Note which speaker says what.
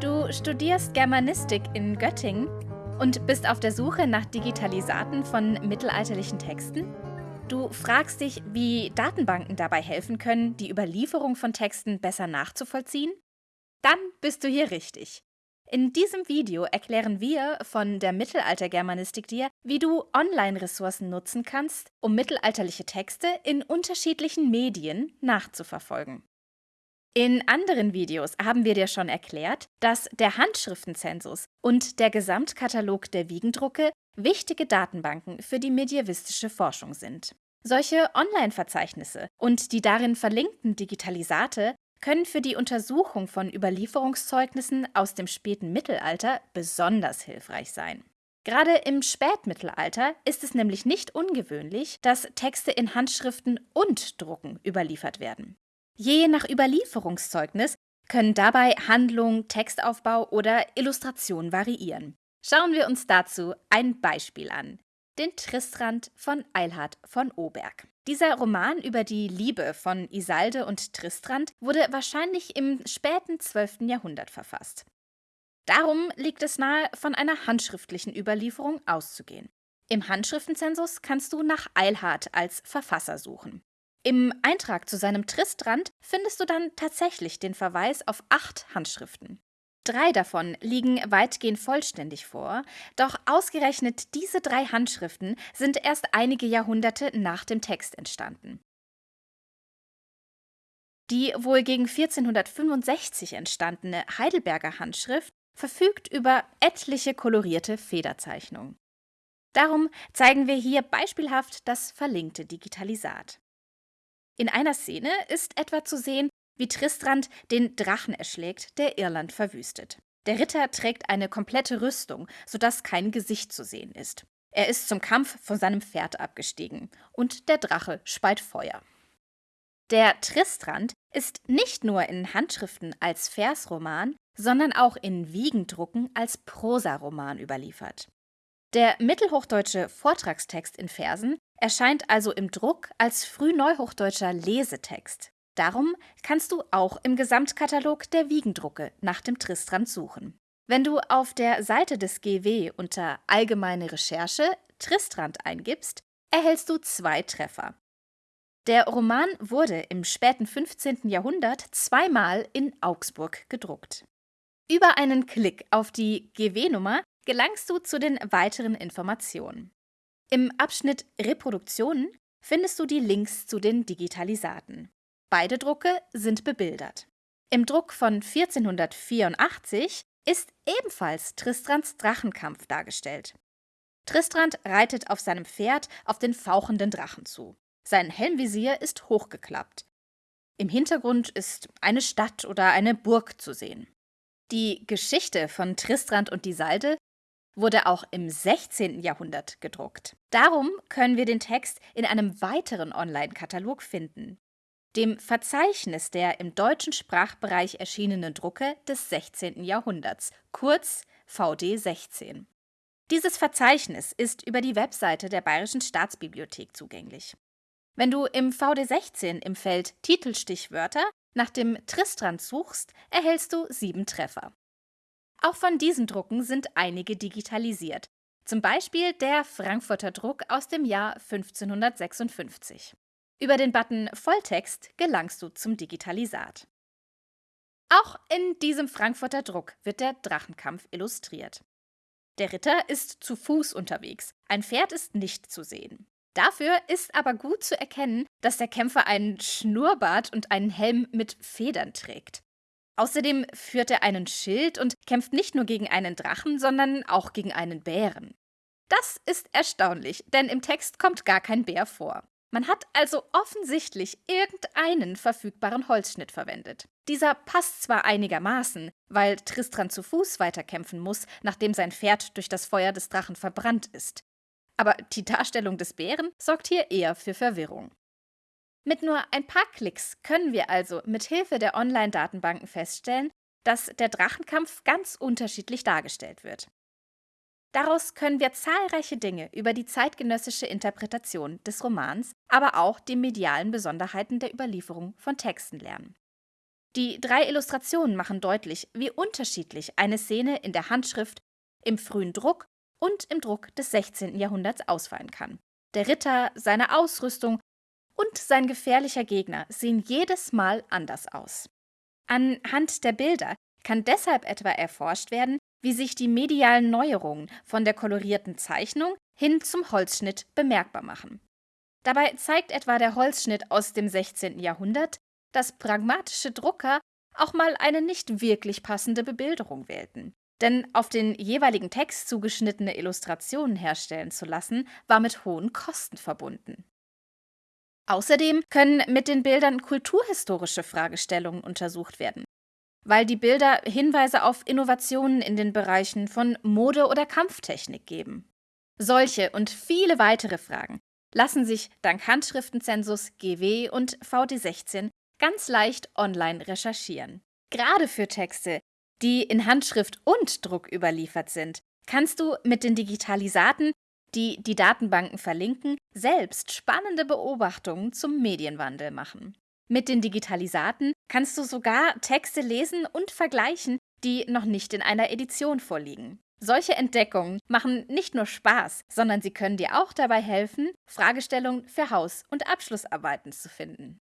Speaker 1: Du studierst Germanistik in Göttingen und bist auf der Suche nach Digitalisaten von mittelalterlichen Texten? Du fragst dich, wie Datenbanken dabei helfen können, die Überlieferung von Texten besser nachzuvollziehen? Dann bist du hier richtig. In diesem Video erklären wir von der Mittelaltergermanistik dir, wie du Online-Ressourcen nutzen kannst, um mittelalterliche Texte in unterschiedlichen Medien nachzuverfolgen. In anderen Videos haben wir dir schon erklärt, dass der Handschriftenzensus und der Gesamtkatalog der Wiegendrucke wichtige Datenbanken für die medievistische Forschung sind. Solche Online-Verzeichnisse und die darin verlinkten Digitalisate können für die Untersuchung von Überlieferungszeugnissen aus dem späten Mittelalter besonders hilfreich sein. Gerade im Spätmittelalter ist es nämlich nicht ungewöhnlich, dass Texte in Handschriften und Drucken überliefert werden. Je nach Überlieferungszeugnis können dabei Handlung, Textaufbau oder Illustration variieren. Schauen wir uns dazu ein Beispiel an. Den Tristrand von Eilhard von Oberg. Dieser Roman über die Liebe von Isalde und Tristrand wurde wahrscheinlich im späten 12. Jahrhundert verfasst. Darum liegt es nahe, von einer handschriftlichen Überlieferung auszugehen. Im Handschriftenzensus kannst du nach Eilhard als Verfasser suchen. Im Eintrag zu seinem Tristrand findest du dann tatsächlich den Verweis auf acht Handschriften. Drei davon liegen weitgehend vollständig vor, doch ausgerechnet diese drei Handschriften sind erst einige Jahrhunderte nach dem Text entstanden. Die wohl gegen 1465 entstandene Heidelberger Handschrift verfügt über etliche kolorierte Federzeichnungen. Darum zeigen wir hier beispielhaft das verlinkte Digitalisat. In einer Szene ist etwa zu sehen, wie Tristrand den Drachen erschlägt, der Irland verwüstet. Der Ritter trägt eine komplette Rüstung, sodass kein Gesicht zu sehen ist. Er ist zum Kampf von seinem Pferd abgestiegen und der Drache speit Feuer. Der Tristrand ist nicht nur in Handschriften als Versroman, sondern auch in Wiegendrucken als Prosaroman überliefert. Der mittelhochdeutsche Vortragstext in Versen erscheint also im Druck als frühneuhochdeutscher Lesetext. Darum kannst du auch im Gesamtkatalog der Wiegendrucke nach dem Tristrand suchen. Wenn du auf der Seite des GW unter Allgemeine Recherche Tristrand eingibst, erhältst du zwei Treffer. Der Roman wurde im späten 15. Jahrhundert zweimal in Augsburg gedruckt. Über einen Klick auf die GW-Nummer gelangst du zu den weiteren Informationen. Im Abschnitt Reproduktionen findest du die Links zu den Digitalisaten. Beide Drucke sind bebildert. Im Druck von 1484 ist ebenfalls Tristrands Drachenkampf dargestellt. Tristrand reitet auf seinem Pferd auf den fauchenden Drachen zu. Sein Helmvisier ist hochgeklappt. Im Hintergrund ist eine Stadt oder eine Burg zu sehen. Die Geschichte von Tristrand und Isalde wurde auch im 16. Jahrhundert gedruckt. Darum können wir den Text in einem weiteren Online-Katalog finden, dem Verzeichnis der im deutschen Sprachbereich erschienenen Drucke des 16. Jahrhunderts, kurz VD 16. Dieses Verzeichnis ist über die Webseite der Bayerischen Staatsbibliothek zugänglich. Wenn du im VD 16 im Feld Titelstichwörter nach dem Tristrand suchst, erhältst du sieben Treffer. Auch von diesen Drucken sind einige digitalisiert, zum Beispiel der Frankfurter Druck aus dem Jahr 1556. Über den Button Volltext gelangst du zum Digitalisat. Auch in diesem Frankfurter Druck wird der Drachenkampf illustriert. Der Ritter ist zu Fuß unterwegs, ein Pferd ist nicht zu sehen. Dafür ist aber gut zu erkennen, dass der Kämpfer einen Schnurrbart und einen Helm mit Federn trägt. Außerdem führt er einen Schild und kämpft nicht nur gegen einen Drachen, sondern auch gegen einen Bären. Das ist erstaunlich, denn im Text kommt gar kein Bär vor. Man hat also offensichtlich irgendeinen verfügbaren Holzschnitt verwendet. Dieser passt zwar einigermaßen, weil Tristran zu Fuß weiterkämpfen muss, nachdem sein Pferd durch das Feuer des Drachen verbrannt ist. Aber die Darstellung des Bären sorgt hier eher für Verwirrung. Mit nur ein paar Klicks können wir also mit Hilfe der Online-Datenbanken feststellen, dass der Drachenkampf ganz unterschiedlich dargestellt wird. Daraus können wir zahlreiche Dinge über die zeitgenössische Interpretation des Romans, aber auch die medialen Besonderheiten der Überlieferung von Texten lernen. Die drei Illustrationen machen deutlich, wie unterschiedlich eine Szene in der Handschrift, im frühen Druck und im Druck des 16. Jahrhunderts ausfallen kann. Der Ritter, seine Ausrüstung und sein gefährlicher Gegner sehen jedes Mal anders aus. Anhand der Bilder kann deshalb etwa erforscht werden, wie sich die medialen Neuerungen von der kolorierten Zeichnung hin zum Holzschnitt bemerkbar machen. Dabei zeigt etwa der Holzschnitt aus dem 16. Jahrhundert, dass pragmatische Drucker auch mal eine nicht wirklich passende Bebilderung wählten. Denn auf den jeweiligen Text zugeschnittene Illustrationen herstellen zu lassen, war mit hohen Kosten verbunden. Außerdem können mit den Bildern kulturhistorische Fragestellungen untersucht werden, weil die Bilder Hinweise auf Innovationen in den Bereichen von Mode oder Kampftechnik geben. Solche und viele weitere Fragen lassen sich dank Handschriftenzensus GW und VD16 ganz leicht online recherchieren. Gerade für Texte, die in Handschrift und Druck überliefert sind, kannst du mit den Digitalisaten, die die Datenbanken verlinken, selbst spannende Beobachtungen zum Medienwandel machen. Mit den Digitalisaten kannst du sogar Texte lesen und vergleichen, die noch nicht in einer Edition vorliegen. Solche Entdeckungen machen nicht nur Spaß, sondern sie können dir auch dabei helfen, Fragestellungen für Haus- und Abschlussarbeiten zu finden.